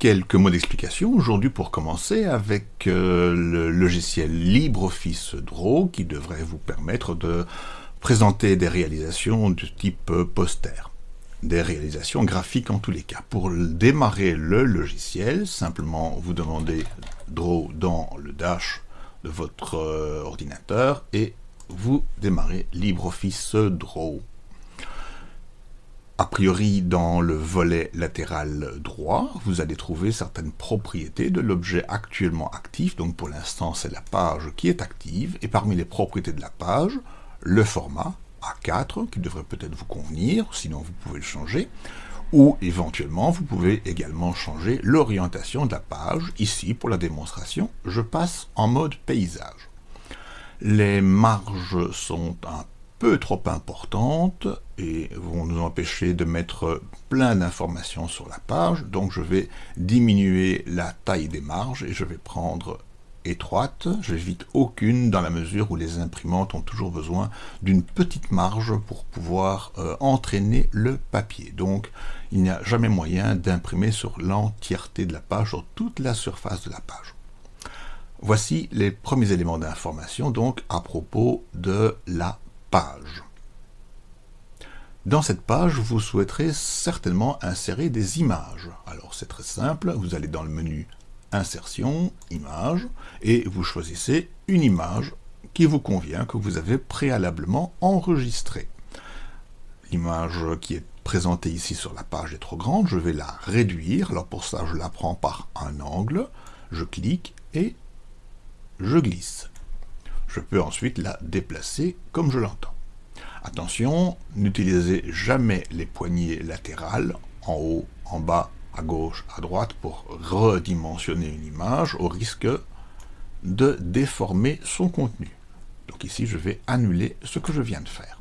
quelques mots d'explication aujourd'hui pour commencer avec euh, le logiciel LibreOffice Draw qui devrait vous permettre de présenter des réalisations du type poster, des réalisations graphiques en tous les cas. Pour démarrer le logiciel, simplement vous demandez Draw dans le dash de votre euh, ordinateur et vous démarrez LibreOffice Draw. A priori, dans le volet latéral droit, vous allez trouver certaines propriétés de l'objet actuellement actif. Donc pour l'instant, c'est la page qui est active. Et parmi les propriétés de la page, le format A4, qui devrait peut-être vous convenir, sinon vous pouvez le changer. Ou éventuellement, vous pouvez également changer l'orientation de la page. Ici, pour la démonstration, je passe en mode paysage. Les marges sont un peu trop importantes et vont nous empêcher de mettre plein d'informations sur la page. Donc je vais diminuer la taille des marges et je vais prendre étroite. J'évite aucune dans la mesure où les imprimantes ont toujours besoin d'une petite marge pour pouvoir euh, entraîner le papier. Donc il n'y a jamais moyen d'imprimer sur l'entièreté de la page, sur toute la surface de la page. Voici les premiers éléments d'information donc à propos de la page. Dans cette page, vous souhaiterez certainement insérer des images. Alors c'est très simple, vous allez dans le menu Insertion, Images, et vous choisissez une image qui vous convient, que vous avez préalablement enregistrée. L'image qui est présentée ici sur la page est trop grande, je vais la réduire, alors pour ça je la prends par un angle, je clique et je glisse je peux ensuite la déplacer comme je l'entends. Attention, n'utilisez jamais les poignées latérales, en haut, en bas, à gauche, à droite, pour redimensionner une image, au risque de déformer son contenu. Donc ici, je vais annuler ce que je viens de faire.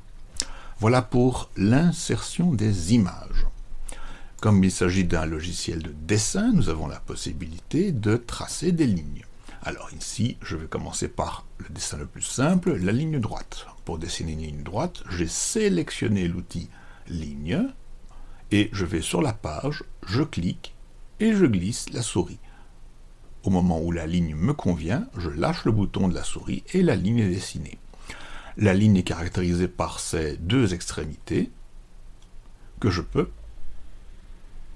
Voilà pour l'insertion des images. Comme il s'agit d'un logiciel de dessin, nous avons la possibilité de tracer des lignes. Alors ici, je vais commencer par le dessin le plus simple, la ligne droite. Pour dessiner une ligne droite, j'ai sélectionné l'outil ligne, et je vais sur la page, je clique, et je glisse la souris. Au moment où la ligne me convient, je lâche le bouton de la souris et la ligne est dessinée. La ligne est caractérisée par ces deux extrémités que je peux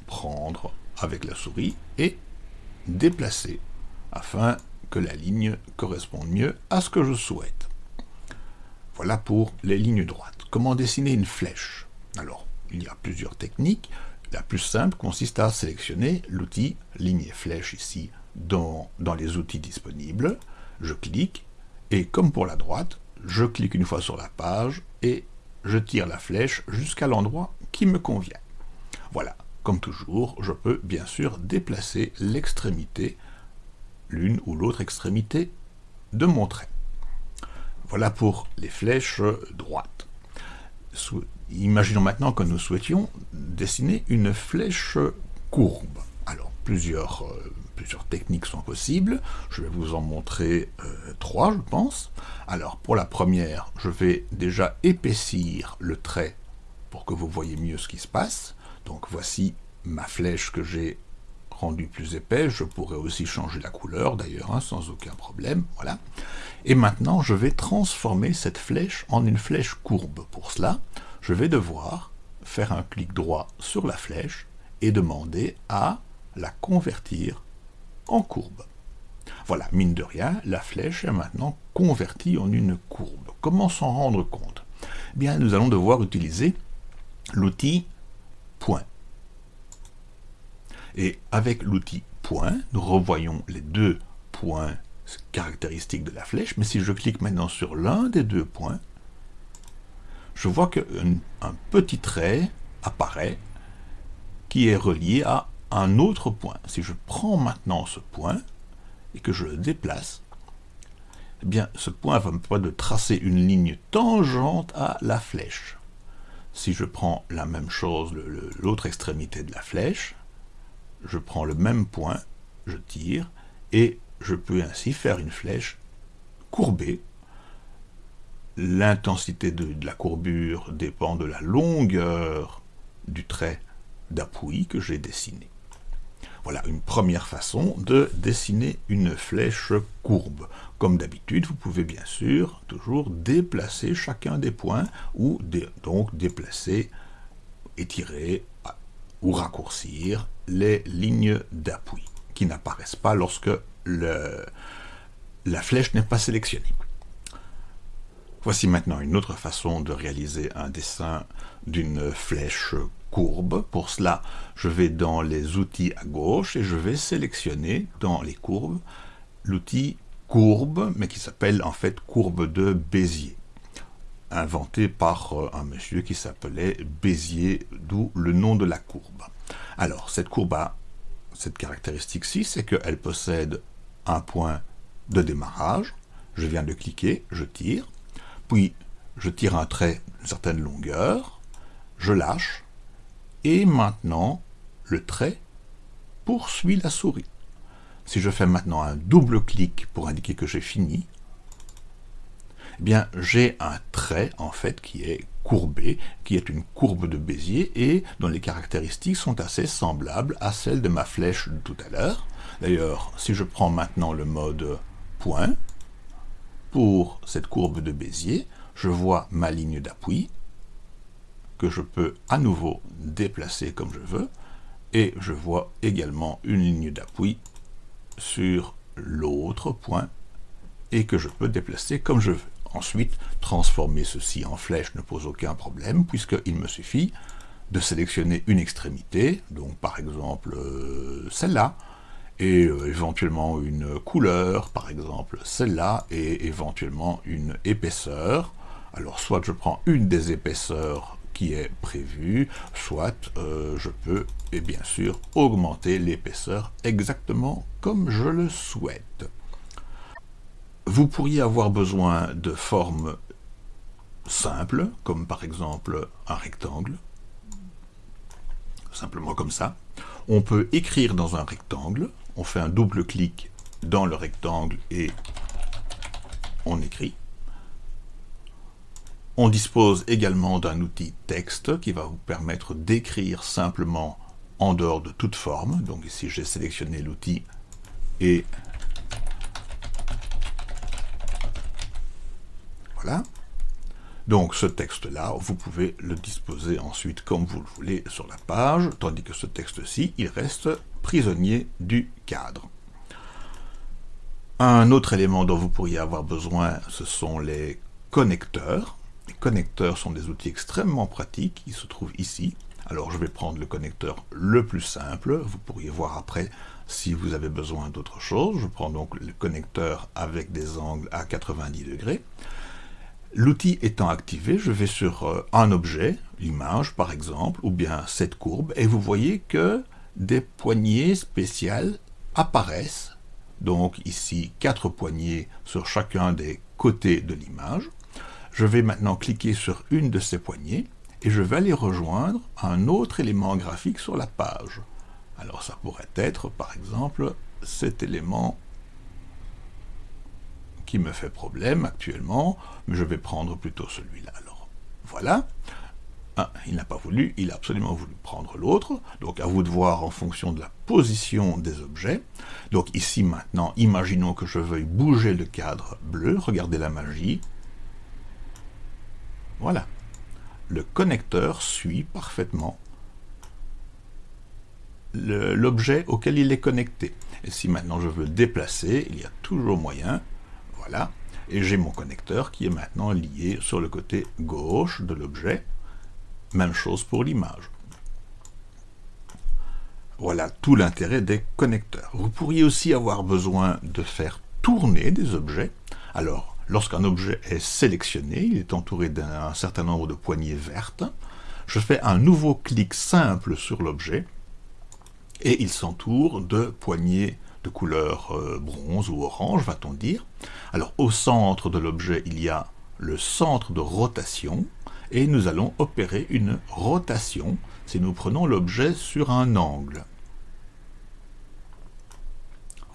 prendre avec la souris et déplacer afin la ligne corresponde mieux à ce que je souhaite. Voilà pour les lignes droites. Comment dessiner une flèche? Alors, il y a plusieurs techniques. La plus simple consiste à sélectionner l'outil ligne et flèche ici dans les outils disponibles. Je clique et comme pour la droite, je clique une fois sur la page et je tire la flèche jusqu'à l'endroit qui me convient. Voilà, comme toujours, je peux bien sûr déplacer l'extrémité l'une ou l'autre extrémité de mon trait. Voilà pour les flèches droites. Imaginons maintenant que nous souhaitions dessiner une flèche courbe. Alors, plusieurs, euh, plusieurs techniques sont possibles. Je vais vous en montrer euh, trois, je pense. Alors, pour la première, je vais déjà épaissir le trait pour que vous voyez mieux ce qui se passe. Donc, voici ma flèche que j'ai rendu plus épais, je pourrais aussi changer la couleur d'ailleurs, hein, sans aucun problème, voilà. Et maintenant, je vais transformer cette flèche en une flèche courbe. Pour cela, je vais devoir faire un clic droit sur la flèche et demander à la convertir en courbe. Voilà, mine de rien, la flèche est maintenant convertie en une courbe. Comment s'en rendre compte? Eh Bien, nous allons devoir utiliser l'outil point. Et avec l'outil point, nous revoyons les deux points caractéristiques de la flèche, mais si je clique maintenant sur l'un des deux points, je vois qu'un un petit trait apparaît qui est relié à un autre point. Si je prends maintenant ce point et que je le déplace, eh bien, ce point va me permettre de tracer une ligne tangente à la flèche. Si je prends la même chose, l'autre extrémité de la flèche, je prends le même point, je tire, et je peux ainsi faire une flèche courbée. L'intensité de, la courbure dépend de la longueur du trait d'appui que j'ai dessiné. Voilà une première façon de dessiner une flèche courbe. Comme d'habitude, vous pouvez bien sûr toujours déplacer chacun des points ou donc déplacer, étirer ou raccourcir les lignes d'appui qui n'apparaissent pas lorsque la flèche n'est pas sélectionnée. Voici maintenant une autre façon de réaliser un dessin d'une flèche courbe. Pour cela, je vais dans les outils à gauche et je vais sélectionner dans les courbes l'outil courbe, mais qui s'appelle en fait courbe de Bézier, inventé par euh, un monsieur qui s'appelait Bézier, d'où le nom de la courbe. Alors, cette courbe a cette caractéristique-ci, c'est qu'elle possède un point de démarrage, je viens de cliquer, je tire, puis je tire un trait d'une certaine longueur, je lâche, et maintenant le trait poursuit la souris. Si je fais maintenant un double clic pour indiquer que j'ai fini, eh bien j'ai un trait en fait qui est courbé, qui est une courbe de Bézier et dont les caractéristiques sont assez semblables à celles de ma flèche de tout à l'heure. D'ailleurs, si je prends maintenant le mode point, pour cette courbe de Bézier, je vois ma ligne d'appui, que je peux à nouveau déplacer comme je veux, et je vois également une ligne d'appui sur l'autre point, et que je peux déplacer comme je veux. Ensuite, transformer ceci en flèche ne pose aucun problème, puisqu'il me suffit de sélectionner une extrémité, donc par exemple euh, celle-là, et euh, éventuellement une couleur, par exemple celle-là, et éventuellement une épaisseur. Alors soit je prends une des épaisseurs qui est prévue, soit euh, je peux, et bien sûr, augmenter l'épaisseur exactement comme je le souhaite. Vous pourriez avoir besoin de formes simples, comme par exemple un rectangle, simplement comme ça. On peut écrire dans un rectangle, on fait un double clic dans le rectangle et on écrit. On dispose également d'un outil texte qui va vous permettre d'écrire simplement en dehors de toute forme. Donc ici j'ai sélectionné l'outil et voilà. Donc ce texte-là, vous pouvez le disposer ensuite comme vous le voulez sur la page, tandis que ce texte-ci, il reste prisonnier du cadre. Un autre élément dont vous pourriez avoir besoin, ce sont les connecteurs. Les connecteurs sont des outils extrêmement pratiques, ils se trouvent ici. Alors je vais prendre le connecteur le plus simple, vous pourriez voir après si vous avez besoin d'autre chose. Je prends donc le connecteur avec des angles à 90 degrés. L'outil étant activé, je vais sur euh, un objet, l'image par exemple, ou bien cette courbe, et vous voyez que des poignées spéciales apparaissent. Donc ici, quatre poignées sur chacun des côtés de l'image. Je vais maintenant cliquer sur une de ces poignées et je vais aller rejoindre un autre élément graphique sur la page. Alors ça pourrait être, par exemple, cet élément qui me fait problème actuellement, mais je vais prendre plutôt celui-là. Alors voilà, il n'a pas voulu, il a absolument voulu prendre l'autre. Donc à vous de voir en fonction de la position des objets. Donc ici maintenant, imaginons que je veuille bouger le cadre bleu. Regardez la magie. Voilà. Le connecteur suit parfaitement l'objet auquel il est connecté. Et si maintenant je veux le déplacer, il y a toujours moyen. Voilà. Et j'ai mon connecteur qui est maintenant lié sur le côté gauche de l'objet. Même chose pour l'image. Voilà tout l'intérêt des connecteurs. Vous pourriez aussi avoir besoin de faire tourner des objets. Alors, lorsqu'un objet est sélectionné, il est entouré d'un certain nombre de poignées vertes. Je fais un nouveau clic simple sur l'objet et il s'entoure de poignées de couleur euh, bronze ou orange, va-t-on dire. Alors, au centre de l'objet, il y a le centre de rotation, et nous allons opérer une rotation si nous prenons l'objet sur un angle.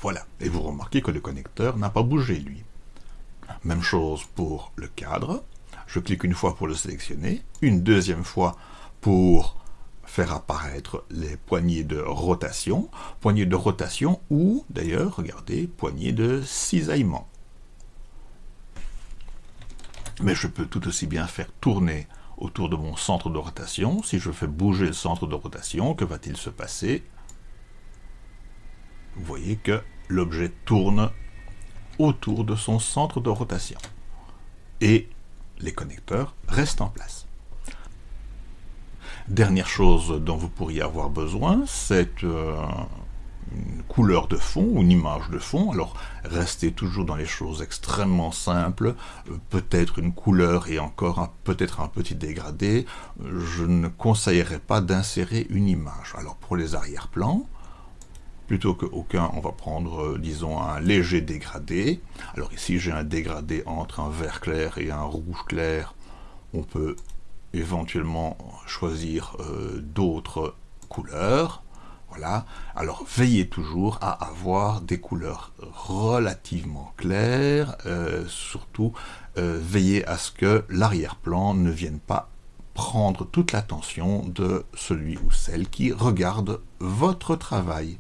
Voilà, et vous remarquez que le connecteur n'a pas bougé lui. Même chose pour le cadre, je clique une fois pour le sélectionner, une deuxième fois pour faire apparaître les poignées de rotation, poignées de rotation ou, d'ailleurs, regardez, poignées de cisaillement. Mais je peux tout aussi bien faire tourner autour de mon centre de rotation. Si je fais bouger le centre de rotation, que va-t-il se passer? Vous voyez que l'objet tourne autour de son centre de rotation. Et les connecteurs restent en place. Dernière chose dont vous pourriez avoir besoin, c'est euh, une couleur de fond, une image de fond. Alors, restez toujours dans les choses extrêmement simples, euh, peut-être une couleur et encore peut-être un petit dégradé. Je ne conseillerais pas d'insérer une image. Alors, pour les arrière-plans, plutôt qu'aucun, on va prendre, euh, disons, un léger dégradé. Alors ici, j'ai un dégradé entre un vert clair et un rouge clair. On peut éventuellement choisir euh, d'autres couleurs. Voilà. Alors veillez toujours à avoir des couleurs relativement claires. Euh, surtout, euh, veillez à ce que l'arrière-plan ne vienne pas prendre toute l'attention de celui ou celle qui regarde votre travail.